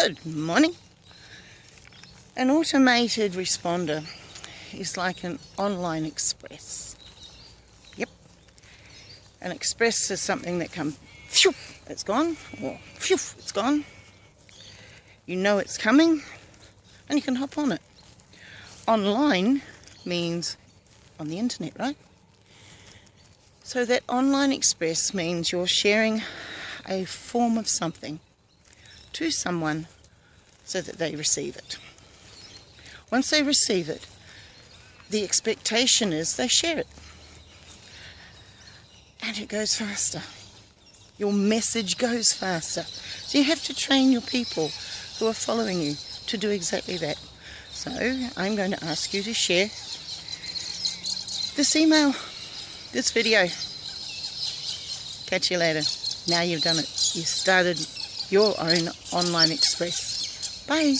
Good morning. An automated responder is like an online express. Yep. An express is something that comes, phew, it's gone, or phew, it's gone. You know it's coming, and you can hop on it. Online means on the internet, right? So that online express means you're sharing a form of something to someone so that they receive it. Once they receive it, the expectation is they share it. And it goes faster. Your message goes faster. So you have to train your people who are following you to do exactly that. So I'm going to ask you to share this email, this video. Catch you later. Now you've done it. You started your own online express. Bye.